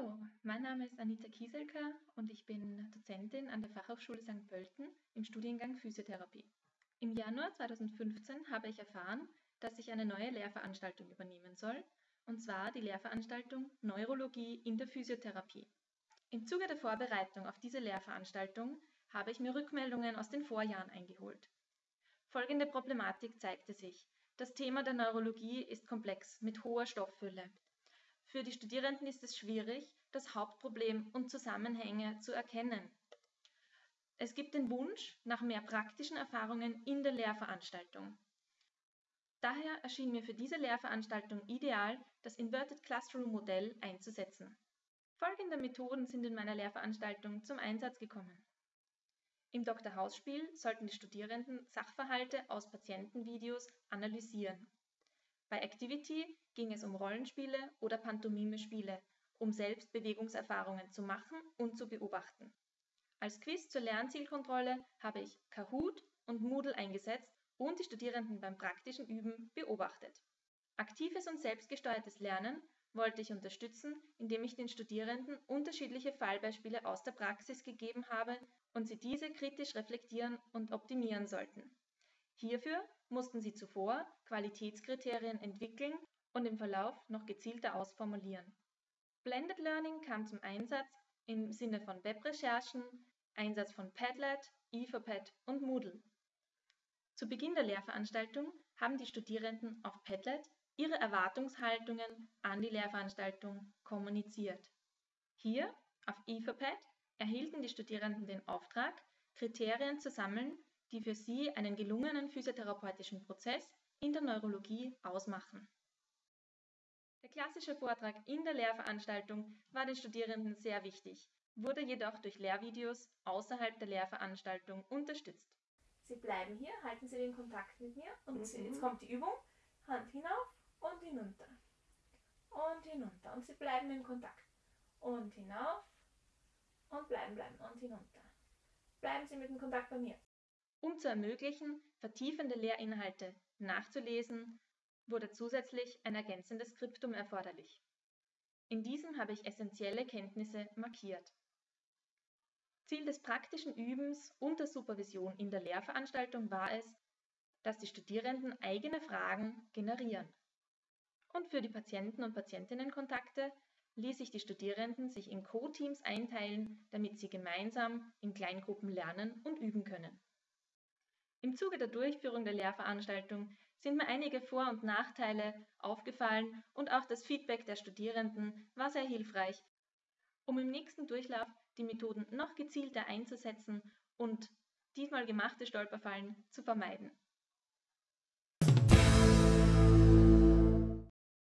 Hallo, mein Name ist Anita Kieselka und ich bin Dozentin an der Fachhochschule St. Pölten im Studiengang Physiotherapie. Im Januar 2015 habe ich erfahren, dass ich eine neue Lehrveranstaltung übernehmen soll, und zwar die Lehrveranstaltung Neurologie in der Physiotherapie. Im Zuge der Vorbereitung auf diese Lehrveranstaltung habe ich mir Rückmeldungen aus den Vorjahren eingeholt. Folgende Problematik zeigte sich. Das Thema der Neurologie ist komplex mit hoher Stofffülle. Für die Studierenden ist es schwierig, das Hauptproblem und Zusammenhänge zu erkennen. Es gibt den Wunsch nach mehr praktischen Erfahrungen in der Lehrveranstaltung. Daher erschien mir für diese Lehrveranstaltung ideal, das Inverted Classroom Modell einzusetzen. Folgende Methoden sind in meiner Lehrveranstaltung zum Einsatz gekommen. Im Dr. Haus-Spiel sollten die Studierenden Sachverhalte aus Patientenvideos analysieren. Bei Activity ging es um Rollenspiele oder Pantomime-Spiele, um selbst Bewegungserfahrungen zu machen und zu beobachten. Als Quiz zur Lernzielkontrolle habe ich Kahoot und Moodle eingesetzt und die Studierenden beim praktischen Üben beobachtet. Aktives und selbstgesteuertes Lernen wollte ich unterstützen, indem ich den Studierenden unterschiedliche Fallbeispiele aus der Praxis gegeben habe und sie diese kritisch reflektieren und optimieren sollten. Hierfür mussten sie zuvor Qualitätskriterien entwickeln und im Verlauf noch gezielter ausformulieren. Blended Learning kam zum Einsatz im Sinne von Webrecherchen, Einsatz von Padlet, Etherpad und Moodle. Zu Beginn der Lehrveranstaltung haben die Studierenden auf Padlet ihre Erwartungshaltungen an die Lehrveranstaltung kommuniziert. Hier auf Etherpad erhielten die Studierenden den Auftrag, Kriterien zu sammeln, die für sie einen gelungenen physiotherapeutischen Prozess in der Neurologie ausmachen. Der klassische Vortrag in der Lehrveranstaltung war den Studierenden sehr wichtig, wurde jedoch durch Lehrvideos außerhalb der Lehrveranstaltung unterstützt. Sie bleiben hier, halten Sie den Kontakt mit mir und mhm. jetzt kommt die Übung. Hand hinauf und hinunter. Und hinunter. Und Sie bleiben im Kontakt. Und hinauf und bleiben, bleiben und hinunter. Bleiben Sie mit dem Kontakt bei mir. Um zu ermöglichen, vertiefende Lehrinhalte nachzulesen, wurde zusätzlich ein ergänzendes Skriptum erforderlich. In diesem habe ich essentielle Kenntnisse markiert. Ziel des praktischen Übens und der Supervision in der Lehrveranstaltung war es, dass die Studierenden eigene Fragen generieren. Und für die Patienten- und Patientinnenkontakte ließ ich die Studierenden sich in Co-Teams einteilen, damit sie gemeinsam in Kleingruppen lernen und üben können. Im Zuge der Durchführung der Lehrveranstaltung sind mir einige Vor- und Nachteile aufgefallen und auch das Feedback der Studierenden war sehr hilfreich, um im nächsten Durchlauf die Methoden noch gezielter einzusetzen und diesmal gemachte Stolperfallen zu vermeiden.